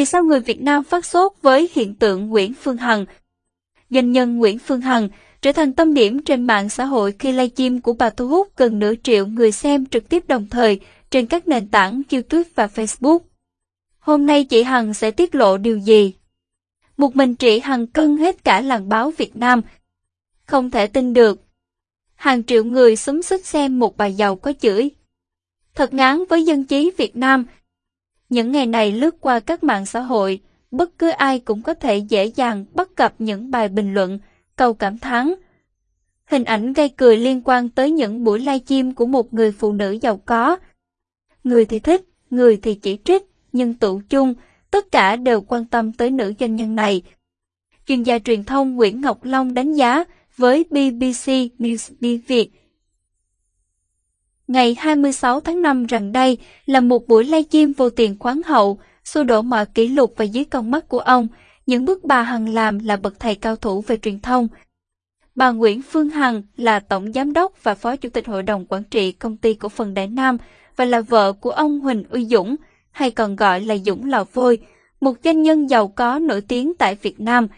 Vì sao người Việt Nam phát sốt với hiện tượng Nguyễn Phương Hằng? Doanh nhân Nguyễn Phương Hằng trở thành tâm điểm trên mạng xã hội khi livestream của bà thu hút gần nửa triệu người xem trực tiếp đồng thời trên các nền tảng YouTube và Facebook. Hôm nay chị Hằng sẽ tiết lộ điều gì? Một mình chị Hằng cân hết cả làng báo Việt Nam. Không thể tin được. Hàng triệu người xúm xích xem một bà giàu có chửi. Thật ngán với dân trí Việt Nam. Những ngày này lướt qua các mạng xã hội, bất cứ ai cũng có thể dễ dàng bắt gặp những bài bình luận, câu cảm thán. Hình ảnh gây cười liên quan tới những buổi livestream của một người phụ nữ giàu có. Người thì thích, người thì chỉ trích, nhưng tụ chung, tất cả đều quan tâm tới nữ doanh nhân này. Chuyên gia truyền thông Nguyễn Ngọc Long đánh giá với BBC News Việt ngày 26 tháng 5 rằng đây là một buổi livestream vô tiền khoáng hậu, xua đổ mọi kỷ lục và dưới con mắt của ông. Những bước bà Hằng làm là bậc thầy cao thủ về truyền thông. Bà Nguyễn Phương Hằng là Tổng Giám đốc và Phó Chủ tịch Hội đồng Quản trị Công ty Cổ phần Đại Nam và là vợ của ông Huỳnh Uy Dũng, hay còn gọi là Dũng Lò Vôi, một doanh nhân giàu có nổi tiếng tại Việt Nam.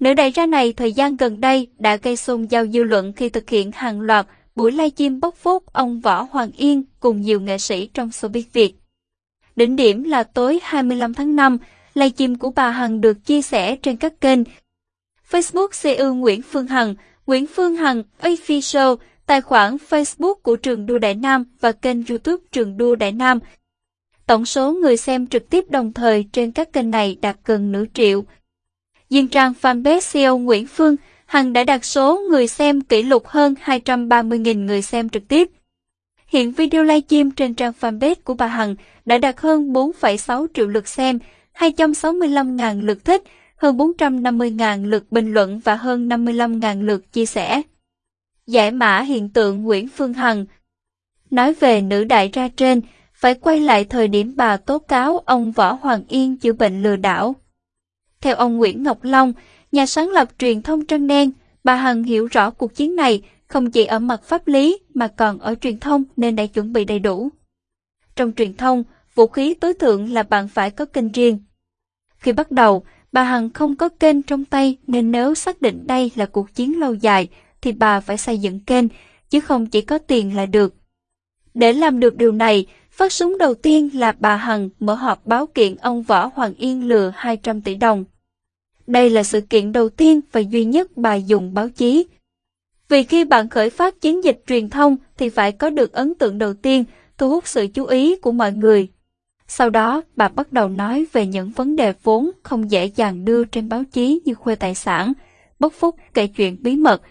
Nữ đại gia này thời gian gần đây đã gây xôn xao dư luận khi thực hiện hàng loạt buổi livestream bóc phốt ông Võ Hoàng Yên cùng nhiều nghệ sĩ trong showbiz Việt. Đỉnh điểm là tối 25 tháng 5, livestream của bà Hằng được chia sẻ trên các kênh Facebook CEO Nguyễn Phương Hằng, Nguyễn Phương Hằng Official, tài khoản Facebook của trường đua Đại Nam và kênh YouTube trường đua Đại Nam. Tổng số người xem trực tiếp đồng thời trên các kênh này đạt gần nửa triệu. Diên trang fanpage CEO Nguyễn Phương Hằng đã đạt số người xem kỷ lục hơn 230.000 người xem trực tiếp. Hiện video livestream trên trang fanpage của bà Hằng đã đạt hơn 4,6 triệu lượt xem, 265.000 lượt thích, hơn 450.000 lượt bình luận và hơn 55.000 lượt chia sẻ. Giải mã hiện tượng Nguyễn Phương Hằng Nói về nữ đại ra trên, phải quay lại thời điểm bà tố cáo ông Võ Hoàng Yên chữa bệnh lừa đảo. Theo ông Nguyễn Ngọc Long, nhà sáng lập truyền thông Trân Đen, bà Hằng hiểu rõ cuộc chiến này không chỉ ở mặt pháp lý mà còn ở truyền thông nên đã chuẩn bị đầy đủ. Trong truyền thông, vũ khí tối thượng là bạn phải có kênh riêng. Khi bắt đầu, bà Hằng không có kênh trong tay nên nếu xác định đây là cuộc chiến lâu dài thì bà phải xây dựng kênh, chứ không chỉ có tiền là được. Để làm được điều này, phát súng đầu tiên là bà Hằng mở họp báo kiện ông Võ Hoàng Yên lừa 200 tỷ đồng. Đây là sự kiện đầu tiên và duy nhất bà dùng báo chí. Vì khi bạn khởi phát chiến dịch truyền thông thì phải có được ấn tượng đầu tiên, thu hút sự chú ý của mọi người. Sau đó, bà bắt đầu nói về những vấn đề vốn không dễ dàng đưa trên báo chí như khuê tài sản, bất phúc kể chuyện bí mật.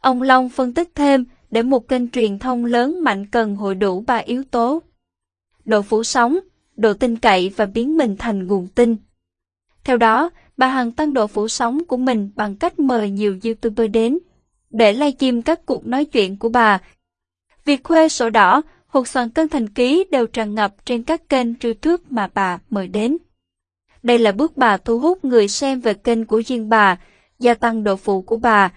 Ông Long phân tích thêm, để một kênh truyền thông lớn mạnh cần hội đủ ba yếu tố. Độ phủ sóng, độ tin cậy và biến mình thành nguồn tin. Theo đó, bà Hằng tăng độ phủ sóng của mình bằng cách mời nhiều YouTuber đến để livestream các cuộc nói chuyện của bà. Việc khuê sổ đỏ, hột xoàn cân thành ký đều tràn ngập trên các kênh YouTube mà bà mời đến. Đây là bước bà thu hút người xem về kênh của riêng bà, gia tăng độ phụ của bà.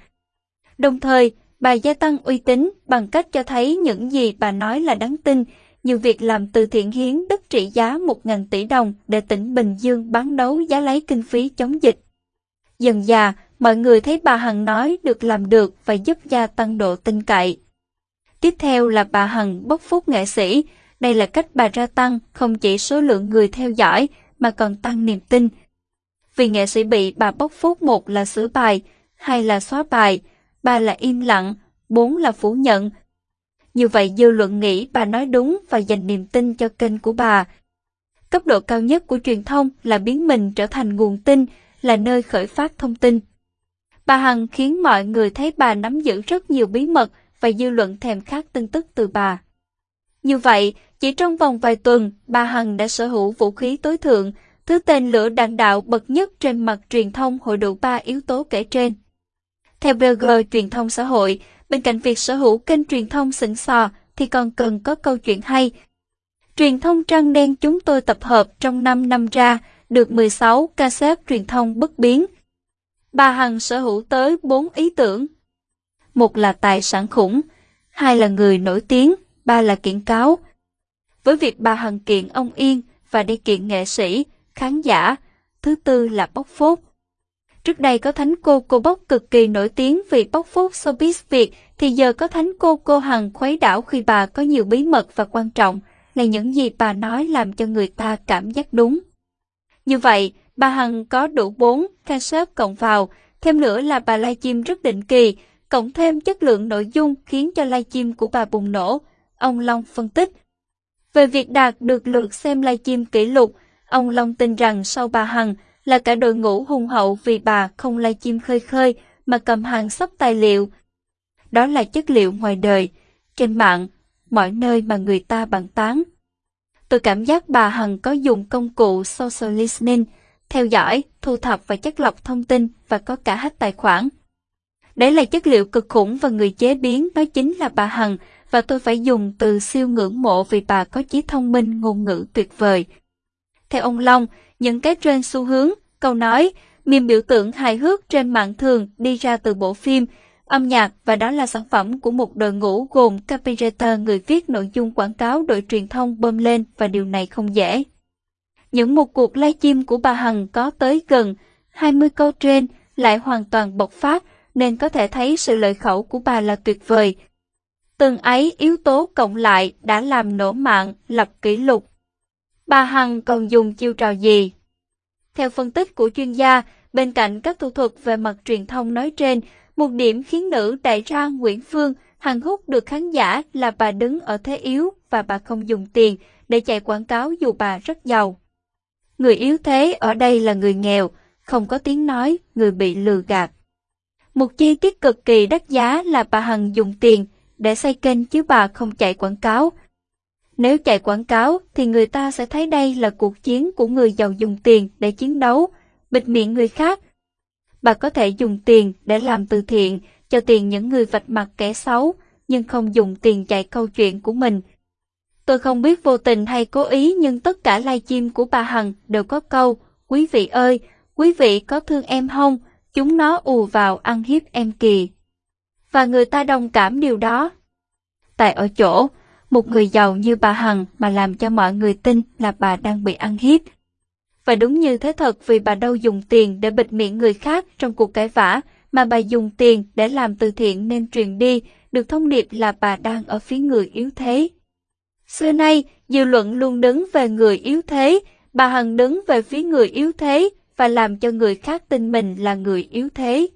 Đồng thời, bà gia tăng uy tín bằng cách cho thấy những gì bà nói là đáng tin, như việc làm từ thiện hiến đất trị giá 1.000 tỷ đồng để tỉnh Bình Dương bán đấu giá lấy kinh phí chống dịch. Dần già, mọi người thấy bà Hằng nói được làm được và giúp gia tăng độ tin cậy. Tiếp theo là bà Hằng bốc phúc nghệ sĩ. Đây là cách bà ra tăng không chỉ số lượng người theo dõi mà còn tăng niềm tin. Vì nghệ sĩ bị bà bốc phúc một là sửa bài, hai là xóa bài, ba là im lặng, bốn là phủ nhận, như vậy dư luận nghĩ bà nói đúng và dành niềm tin cho kênh của bà. Cấp độ cao nhất của truyền thông là biến mình trở thành nguồn tin, là nơi khởi phát thông tin. Bà Hằng khiến mọi người thấy bà nắm giữ rất nhiều bí mật và dư luận thèm khát tin tức từ bà. Như vậy, chỉ trong vòng vài tuần, bà Hằng đã sở hữu vũ khí tối thượng, thứ tên lửa đạn đạo bậc nhất trên mặt truyền thông hội đủ ba yếu tố kể trên. Theo blogger truyền thông xã hội, Bên cạnh việc sở hữu kênh truyền thông xịn sò thì còn cần có câu chuyện hay. Truyền thông trăng đen chúng tôi tập hợp trong 5 năm ra được 16 cassette truyền thông bất biến. Bà Hằng sở hữu tới 4 ý tưởng. Một là tài sản khủng, hai là người nổi tiếng, ba là kiện cáo. Với việc bà Hằng kiện ông Yên và đi kiện nghệ sĩ, khán giả. Thứ tư là bóc phốt. Trước đây có thánh cô cô bốc cực kỳ nổi tiếng vì bóc phốt showbiz Việt, thì giờ có thánh cô cô Hằng khuấy đảo khi bà có nhiều bí mật và quan trọng, là những gì bà nói làm cho người ta cảm giác đúng. Như vậy, bà Hằng có đủ 4 cassette cộng vào, thêm nữa là bà livestream rất định kỳ, cộng thêm chất lượng nội dung khiến cho livestream của bà bùng nổ. Ông Long phân tích. Về việc đạt được lượt xem livestream kỷ lục, ông Long tin rằng sau bà Hằng là cả đội ngũ hùng hậu vì bà không livestream khơi khơi mà cầm hàng sóc tài liệu. Đó là chất liệu ngoài đời, trên mạng, mọi nơi mà người ta bàn tán. Tôi cảm giác bà Hằng có dùng công cụ social listening, theo dõi, thu thập và chất lọc thông tin và có cả hết tài khoản. Đấy là chất liệu cực khủng và người chế biến đó chính là bà Hằng và tôi phải dùng từ siêu ngưỡng mộ vì bà có trí thông minh ngôn ngữ tuyệt vời. Theo ông Long, những cái trên xu hướng, câu nói, miền biểu tượng hài hước trên mạng thường đi ra từ bộ phim, âm nhạc và đó là sản phẩm của một đội ngũ gồm copywriter người viết nội dung quảng cáo đội truyền thông bơm lên và điều này không dễ. Những một cuộc livestream của bà Hằng có tới gần 20 câu trên lại hoàn toàn bộc phát nên có thể thấy sự lợi khẩu của bà là tuyệt vời. Từng ấy yếu tố cộng lại đã làm nổ mạng, lập kỷ lục. Bà Hằng còn dùng chiêu trò gì? Theo phân tích của chuyên gia, bên cạnh các thủ thuật về mặt truyền thông nói trên, một điểm khiến nữ đại gia Nguyễn Phương Hằng hút được khán giả là bà đứng ở thế yếu và bà không dùng tiền để chạy quảng cáo dù bà rất giàu. Người yếu thế ở đây là người nghèo, không có tiếng nói, người bị lừa gạt. Một chi tiết cực kỳ đắt giá là bà Hằng dùng tiền để xây kênh chứ bà không chạy quảng cáo. Nếu chạy quảng cáo thì người ta sẽ thấy đây là cuộc chiến của người giàu dùng tiền để chiến đấu, bịt miệng người khác. Bà có thể dùng tiền để làm từ thiện, cho tiền những người vạch mặt kẻ xấu, nhưng không dùng tiền chạy câu chuyện của mình. Tôi không biết vô tình hay cố ý nhưng tất cả livestream của bà Hằng đều có câu, quý vị ơi, quý vị có thương em không? Chúng nó ù vào ăn hiếp em kì. Và người ta đồng cảm điều đó. Tại ở chỗ, một người giàu như bà Hằng mà làm cho mọi người tin là bà đang bị ăn hiếp. Và đúng như thế thật vì bà đâu dùng tiền để bịt miệng người khác trong cuộc cãi vã, mà bà dùng tiền để làm từ thiện nên truyền đi, được thông điệp là bà đang ở phía người yếu thế. Xưa nay, dư luận luôn đứng về người yếu thế, bà Hằng đứng về phía người yếu thế và làm cho người khác tin mình là người yếu thế.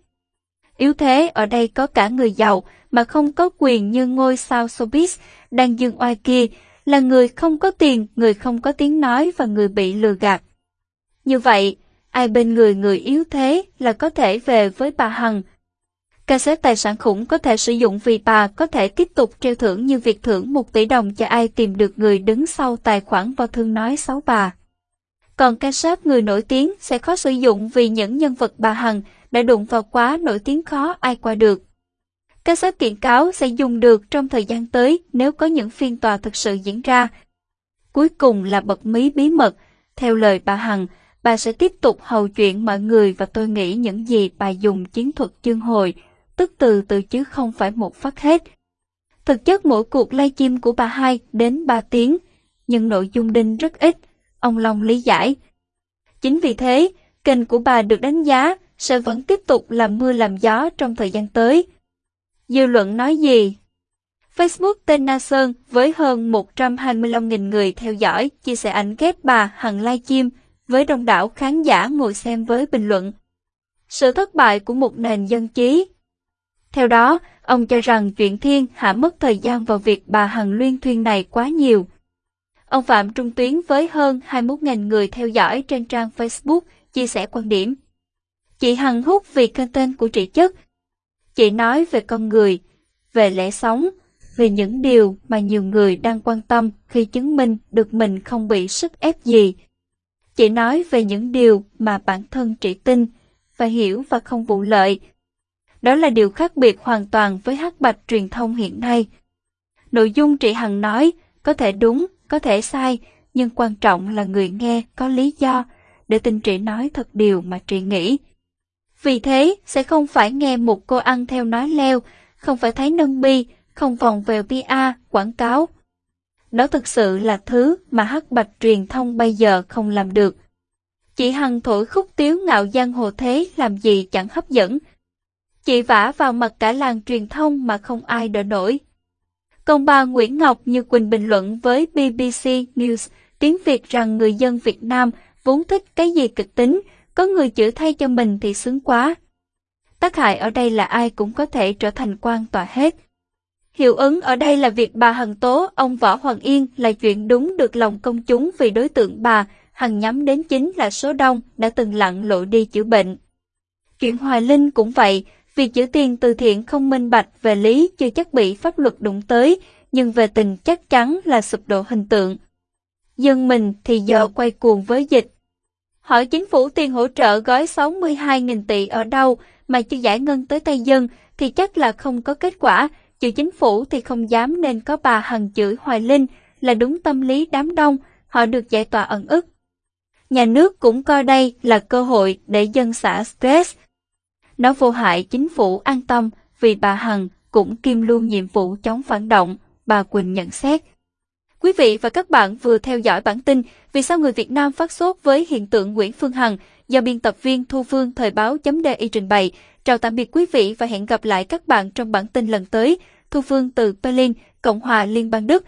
Yếu thế ở đây có cả người giàu mà không có quyền như ngôi sao showbiz đang dương oai kia, là người không có tiền, người không có tiếng nói và người bị lừa gạt. Như vậy, ai bên người người yếu thế là có thể về với bà Hằng. Ca xếp tài sản khủng có thể sử dụng vì bà có thể tiếp tục treo thưởng như việc thưởng 1 tỷ đồng cho ai tìm được người đứng sau tài khoản vào thương nói xấu bà. Còn ca sếp người nổi tiếng sẽ khó sử dụng vì những nhân vật bà Hằng đã đụng vào quá nổi tiếng khó ai qua được. Các sách kiện cáo sẽ dùng được trong thời gian tới nếu có những phiên tòa thực sự diễn ra. Cuối cùng là bật mí bí mật. Theo lời bà Hằng, bà sẽ tiếp tục hầu chuyện mọi người và tôi nghĩ những gì bà dùng chiến thuật chương hồi, tức từ từ chứ không phải một phát hết. Thực chất mỗi cuộc livestream của bà hai đến 3 tiếng, nhưng nội dung đinh rất ít ông Long lý giải. Chính vì thế, kênh của bà được đánh giá sẽ vẫn tiếp tục làm mưa làm gió trong thời gian tới. Dư luận nói gì? Facebook tên Na Sơn với hơn 125.000 người theo dõi chia sẻ ảnh ghép bà Hằng livestream với đông đảo khán giả ngồi xem với bình luận. Sự thất bại của một nền dân trí. Theo đó, ông cho rằng chuyện thiên hạ mất thời gian vào việc bà Hằng luyên thuyên này quá nhiều. Ông Phạm Trung Tuyến với hơn 21.000 người theo dõi trên trang Facebook chia sẻ quan điểm. Chị Hằng hút vì content của chị chất. Chị nói về con người, về lẽ sống, về những điều mà nhiều người đang quan tâm khi chứng minh được mình không bị sức ép gì. Chị nói về những điều mà bản thân chị tin và hiểu và không vụ lợi. Đó là điều khác biệt hoàn toàn với hắc bạch truyền thông hiện nay. Nội dung chị Hằng nói có thể đúng có thể sai, nhưng quan trọng là người nghe có lý do để tin chị nói thật điều mà chị nghĩ. Vì thế, sẽ không phải nghe một cô ăn theo nói leo, không phải thấy nâng bi, không vòng về PR, quảng cáo. Đó thực sự là thứ mà hắc bạch truyền thông bây giờ không làm được. Chị Hằng thổi khúc tiếu ngạo giang hồ thế làm gì chẳng hấp dẫn. Chị vả vào mặt cả làng truyền thông mà không ai đỡ nổi. Còn bà Nguyễn Ngọc Như Quỳnh bình luận với BBC News tiếng Việt rằng người dân Việt Nam vốn thích cái gì kịch tính, có người chữa thay cho mình thì sướng quá. Tác hại ở đây là ai cũng có thể trở thành quan tòa hết. Hiệu ứng ở đây là việc bà Hằng tố ông Võ Hoàng Yên là chuyện đúng được lòng công chúng vì đối tượng bà Hằng nhắm đến chính là số đông đã từng lặn lộ đi chữa bệnh. Chuyện Hoài Linh cũng vậy, việc chữa tiền từ thiện không minh bạch về lý chưa chắc bị pháp luật đụng tới, nhưng về tình chắc chắn là sụp đổ hình tượng. Dân mình thì giờ quay cuồng với dịch. Hỏi chính phủ tiền hỗ trợ gói 62.000 tỷ ở đâu mà chưa giải ngân tới tay dân thì chắc là không có kết quả, chữ chính phủ thì không dám nên có bà Hằng chửi Hoài Linh là đúng tâm lý đám đông, họ được giải tỏa ẩn ức. Nhà nước cũng coi đây là cơ hội để dân xả stress. Nó vô hại chính phủ an tâm vì bà Hằng cũng kiêm luôn nhiệm vụ chống phản động, bà Quỳnh nhận xét. Quý vị và các bạn vừa theo dõi bản tin Vì sao người Việt Nam phát sốt với hiện tượng Nguyễn Phương Hằng do biên tập viên Thu Phương Thời báo.di trình bày. Chào tạm biệt quý vị và hẹn gặp lại các bạn trong bản tin lần tới. Thu Phương từ Berlin, Cộng hòa Liên bang Đức.